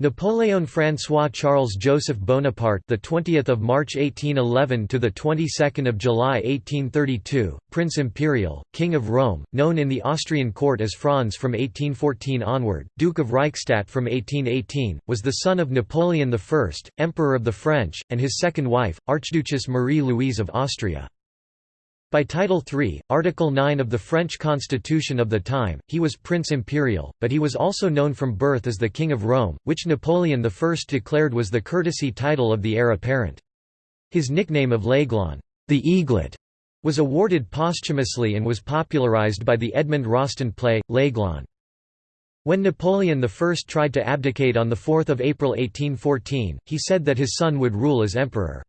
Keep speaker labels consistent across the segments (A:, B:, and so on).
A: Napoleon François Charles Joseph Bonaparte, the 20th of March 1811 to the 22nd of July 1832, Prince Imperial, King of Rome, known in the Austrian court as Franz from 1814 onward, Duke of Reichstadt from 1818, was the son of Napoleon I, Emperor of the French, and his second wife, Archduchess Marie-Louise of Austria. By Title III, Article 9 of the French constitution of the time, he was Prince Imperial, but he was also known from birth as the King of Rome, which Napoleon I declared was the courtesy title of the heir apparent. His nickname of L'Aiglon the Eaglet", was awarded posthumously and was popularized by the Edmond Rostand play, L'Aiglon. When Napoleon I tried to abdicate on 4 April 1814, he said that his son would rule as emperor.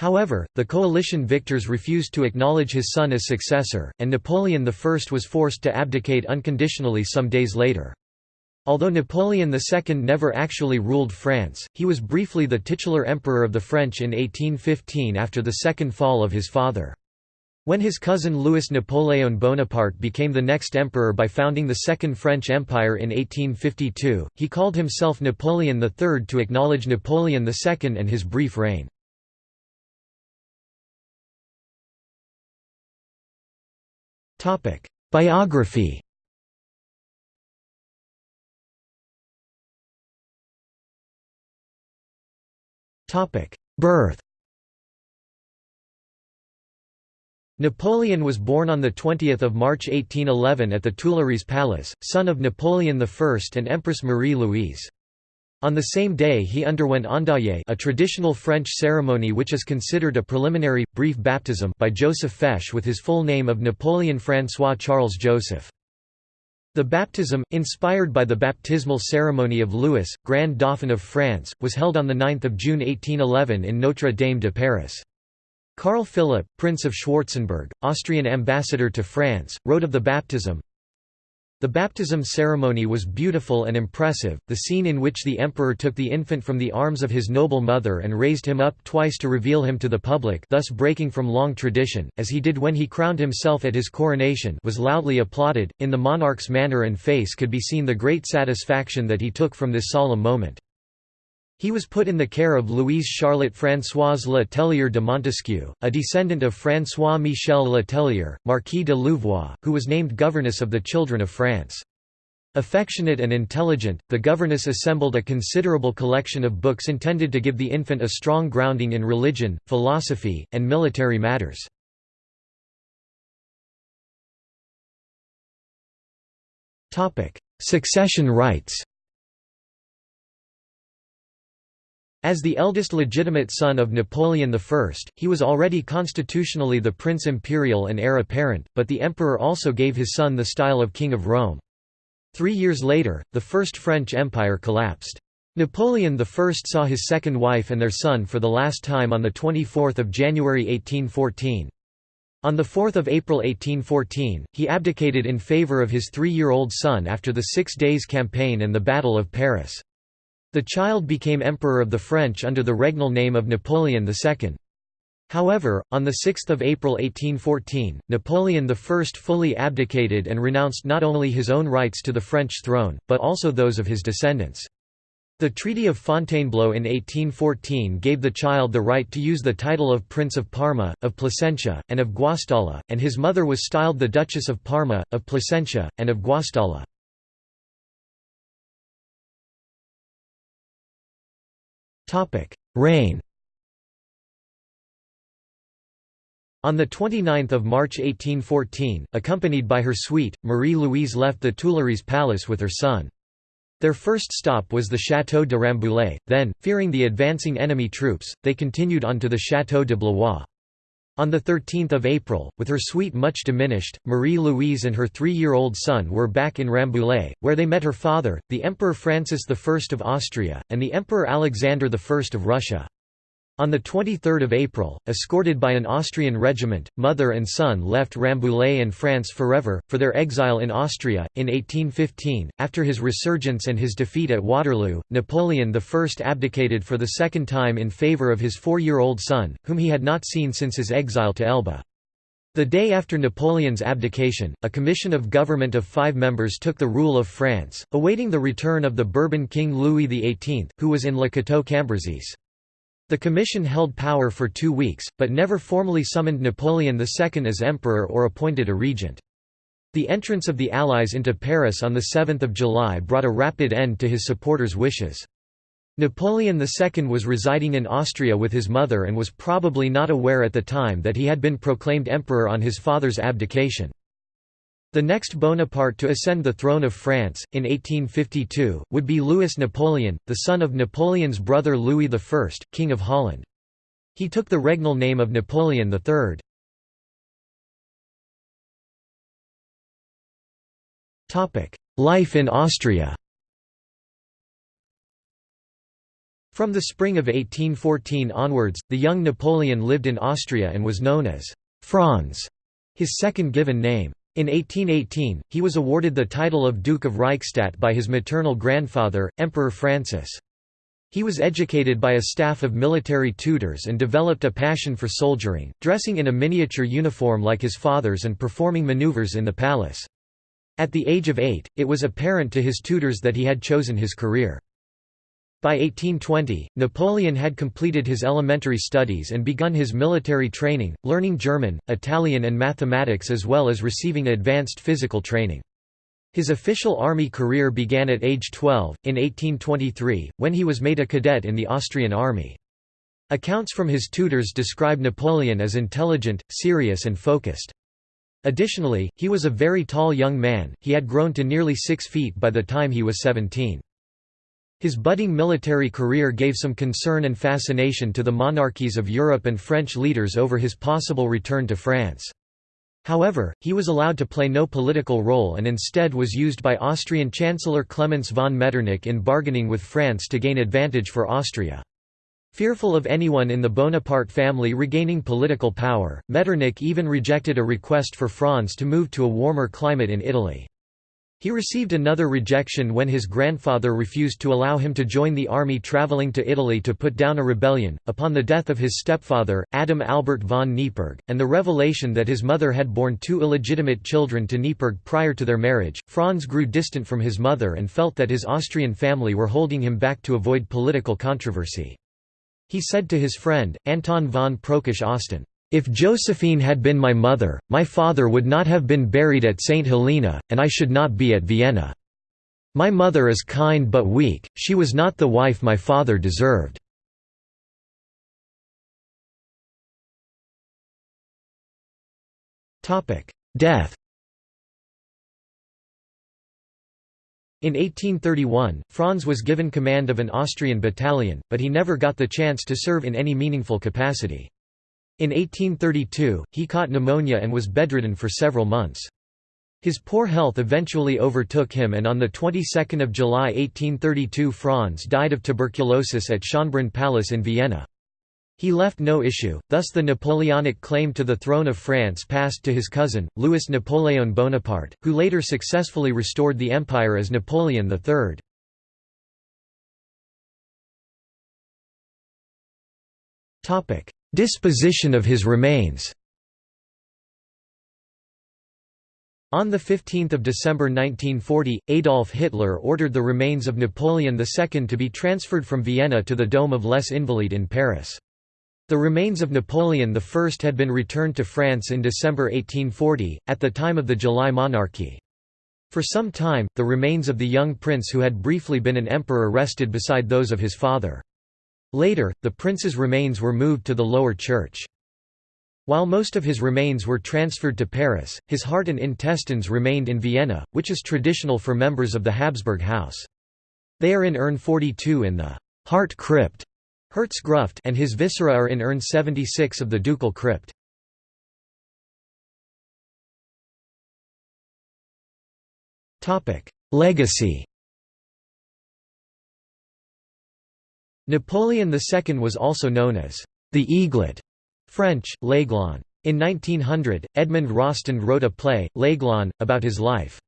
A: However, the coalition victors refused to acknowledge his son as successor, and Napoleon I was forced to abdicate unconditionally some days later. Although Napoleon II never actually ruled France, he was briefly the titular emperor of the French in 1815 after the second fall of his father. When his cousin Louis Napoleon Bonaparte became the next emperor by founding the Second French Empire in 1852, he called himself Napoleon III to acknowledge Napoleon II and his brief reign. Topic: Biography. Topic: Birth. Napoleon was born on 20 March 1811 at the Tuileries Palace, son of Napoleon I and Empress Marie-Louise. On the same day he underwent endaille a traditional French ceremony which is considered a preliminary, brief baptism by Joseph Fesch with his full name of Napoleon François Charles Joseph. The baptism, inspired by the baptismal ceremony of Louis, Grand Dauphin of France, was held on 9 June 1811 in Notre Dame de Paris. Carl Philipp, Prince of Schwarzenberg, Austrian ambassador to France, wrote of the baptism, the baptism ceremony was beautiful and impressive, the scene in which the emperor took the infant from the arms of his noble mother and raised him up twice to reveal him to the public thus breaking from long tradition, as he did when he crowned himself at his coronation was loudly applauded, in the monarch's manner and face could be seen the great satisfaction that he took from this solemn moment. He was put in the care of Louise Charlotte Françoise Le Tellier de Montesquiou, a descendant of François-Michel Le Tellier, Marquis de Louvois, who was named governess of the children of France. Affectionate and intelligent, the governess assembled a considerable collection of books intended to give the infant a strong grounding in religion, philosophy, and military matters. Succession rights As the eldest legitimate son of Napoleon I, he was already constitutionally the Prince Imperial and heir apparent, but the emperor also gave his son the style of King of Rome. Three years later, the First French Empire collapsed. Napoleon I saw his second wife and their son for the last time on 24 January 1814. On 4 April 1814, he abdicated in favour of his three-year-old son after the Six Days Campaign and the Battle of Paris. The child became Emperor of the French under the regnal name of Napoleon II. However, on 6 April 1814, Napoleon I fully abdicated and renounced not only his own rights to the French throne, but also those of his descendants. The Treaty of Fontainebleau in 1814 gave the child the right to use the title of Prince of Parma, of Placentia, and of Guastalla, and his mother was styled the Duchess of Parma, of Placentia, and of Guastalla. Reign On 29 March 1814, accompanied by her suite, Marie-Louise left the Tuileries Palace with her son. Their first stop was the Château de Rambouillet, then, fearing the advancing enemy troops, they continued on to the Château de Blois. On 13 April, with her suite much diminished, Marie-Louise and her three-year-old son were back in Rambouillet, where they met her father, the Emperor Francis I of Austria, and the Emperor Alexander I of Russia. On 23 April, escorted by an Austrian regiment, mother and son left Rambouillet and France forever, for their exile in Austria. In 1815, after his resurgence and his defeat at Waterloo, Napoleon I abdicated for the second time in favour of his four-year-old son, whom he had not seen since his exile to Elba. The day after Napoleon's abdication, a commission of government of five members took the rule of France, awaiting the return of the Bourbon King Louis XVIII, who was in Le Cateau-Cambrésis. The commission held power for two weeks, but never formally summoned Napoleon II as emperor or appointed a regent. The entrance of the Allies into Paris on 7 July brought a rapid end to his supporters' wishes. Napoleon II was residing in Austria with his mother and was probably not aware at the time that he had been proclaimed emperor on his father's abdication. The next Bonaparte to ascend the throne of France, in 1852, would be Louis Napoleon, the son of Napoleon's brother Louis I, King of Holland. He took the regnal name of Napoleon III. Life in Austria From the spring of 1814 onwards, the young Napoleon lived in Austria and was known as Franz, his second given name. In 1818, he was awarded the title of Duke of Reichstadt by his maternal grandfather, Emperor Francis. He was educated by a staff of military tutors and developed a passion for soldiering, dressing in a miniature uniform like his father's and performing maneuvers in the palace. At the age of eight, it was apparent to his tutors that he had chosen his career. By 1820, Napoleon had completed his elementary studies and begun his military training, learning German, Italian and mathematics as well as receiving advanced physical training. His official army career began at age 12, in 1823, when he was made a cadet in the Austrian army. Accounts from his tutors describe Napoleon as intelligent, serious and focused. Additionally, he was a very tall young man, he had grown to nearly six feet by the time he was 17. His budding military career gave some concern and fascination to the monarchies of Europe and French leaders over his possible return to France. However, he was allowed to play no political role and instead was used by Austrian Chancellor Clemens von Metternich in bargaining with France to gain advantage for Austria. Fearful of anyone in the Bonaparte family regaining political power, Metternich even rejected a request for Franz to move to a warmer climate in Italy. He received another rejection when his grandfather refused to allow him to join the army traveling to Italy to put down a rebellion. Upon the death of his stepfather, Adam Albert von Neipperg, and the revelation that his mother had borne two illegitimate children to Neipperg prior to their marriage, Franz grew distant from his mother and felt that his Austrian family were holding him back to avoid political controversy. He said to his friend, Anton von Prokesch-Osten, if Josephine had been my mother, my father would not have been buried at St. Helena, and I should not be at Vienna. My mother is kind but weak, she was not the wife my father deserved. Death In 1831, Franz was given command of an Austrian battalion, but he never got the chance to serve in any meaningful capacity. In 1832, he caught pneumonia and was bedridden for several months. His poor health eventually overtook him and on the 22nd of July 1832 Franz died of tuberculosis at Schönbrunn Palace in Vienna. He left no issue, thus the Napoleonic claim to the throne of France passed to his cousin, Louis Napoleon Bonaparte, who later successfully restored the empire as Napoleon III. Disposition of his remains On 15 December 1940, Adolf Hitler ordered the remains of Napoleon II to be transferred from Vienna to the Dome of Les Invalides in Paris. The remains of Napoleon I had been returned to France in December 1840, at the time of the July monarchy. For some time, the remains of the young prince who had briefly been an emperor rested beside those of his father. Later, the prince's remains were moved to the lower church. While most of his remains were transferred to Paris, his heart and intestines remained in Vienna, which is traditional for members of the Habsburg house. They are in urn 42 in the heart crypt Herzgruft and his viscera are in urn 76 of the ducal crypt. Legacy Napoleon II was also known as the Eaglet, French, l'Aiglon. In 1900, Edmond Rostand wrote a play, L'Aiglon, about his life.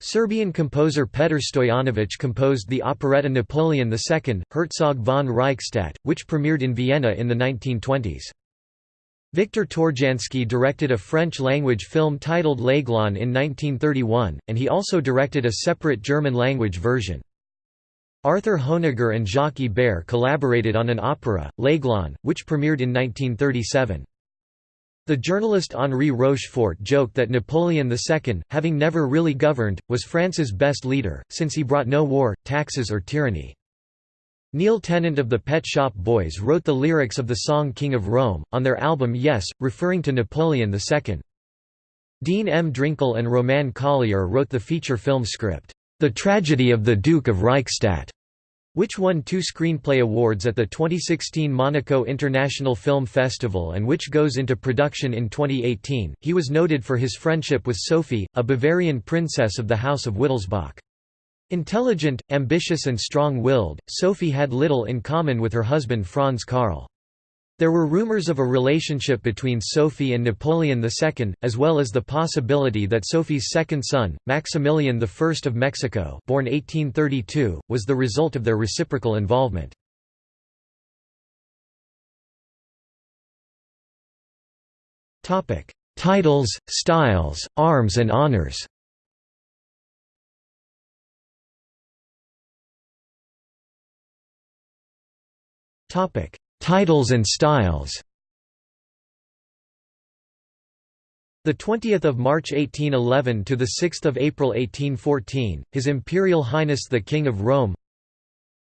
A: Serbian composer Petar Stojanović composed the operetta Napoleon II, Herzog von Reichstadt, which premiered in Vienna in the 1920s. Victor Tourjansky directed a French-language film titled L'Aiglon in 1931, and he also directed a separate German-language version. Arthur Honegger and Jacques Ibert collaborated on an opera, L'Aiglon, which premiered in 1937. The journalist Henri Rochefort joked that Napoleon II, having never really governed, was France's best leader, since he brought no war, taxes or tyranny. Neil Tennant of the Pet Shop Boys wrote the lyrics of the song King of Rome, on their album Yes, referring to Napoleon II. Dean M. Drinkel and Roman Collier wrote the feature film script, the Tragedy of the Duke of Reichstadt, which won two screenplay awards at the 2016 Monaco International Film Festival and which goes into production in 2018. He was noted for his friendship with Sophie, a Bavarian princess of the House of Wittelsbach. Intelligent, ambitious and strong-willed, Sophie had little in common with her husband Franz Karl. There were rumors of a relationship between Sophie and Napoleon II, as well as the possibility that Sophie's second son, Maximilian I of Mexico born 1832, was the result of their reciprocal involvement. Titles, styles, arms and honors Titles and styles The 20th of March 1811 to the 6th of April 1814, His Imperial Highness the King of Rome.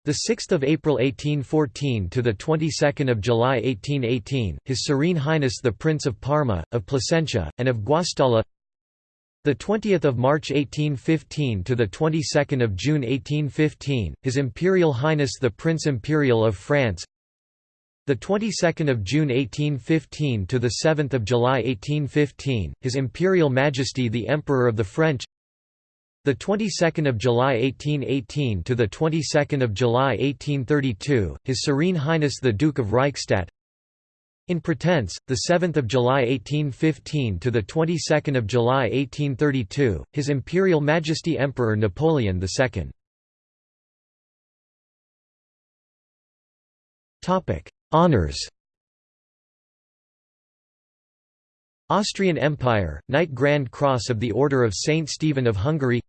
A: The 6th of April 1814 to the 22nd of July 1818, His Serene Highness the Prince of Parma, of Placentia, and of Guastalla. The 20th of March 1815 to the 22nd of June 1815, His Imperial Highness the Prince Imperial of France. The 22nd of June 1815 to the 7th of July 1815, His Imperial Majesty the Emperor of the French. The 22nd of July 1818 to the 22nd of July 1832, His Serene Highness the Duke of Reichstadt. In pretense, the 7th of July 1815 to the 22nd of July 1832, His Imperial Majesty Emperor Napoleon II. Topic: Honours Austrian Empire, Knight Grand Cross of the Order of Saint Stephen of Hungary.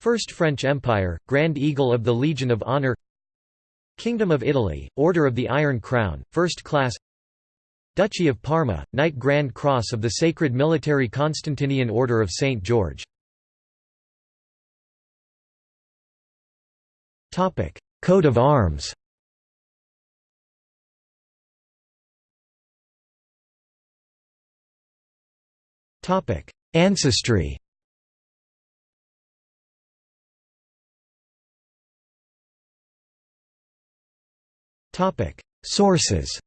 A: First French Empire, Grand Eagle of the Legion of Honor. Kingdom of Italy, Order of the Iron Crown, First Class. Duchy of Parma, Knight Grand Cross of the Sacred Military Constantinian Order of St. George. Coat of arms Ancestry. Sources.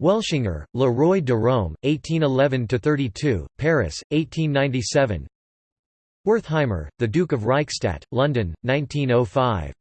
A: Welschinger, Le Roi de Rome, 1811–32, Paris, 1897 Wertheimer, The Duke of Reichstadt, London, 1905